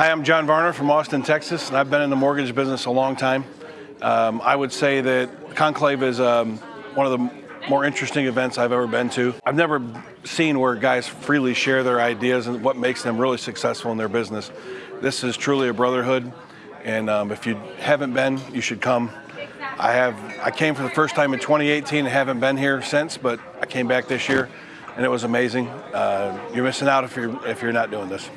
Hi, I'm John Varner from Austin, Texas, and I've been in the mortgage business a long time. Um, I would say that Conclave is um, one of the more interesting events I've ever been to. I've never seen where guys freely share their ideas and what makes them really successful in their business. This is truly a brotherhood, and um, if you haven't been, you should come. I have. I came for the first time in 2018 and haven't been here since, but I came back this year, and it was amazing. Uh, you're missing out if you're if you're not doing this.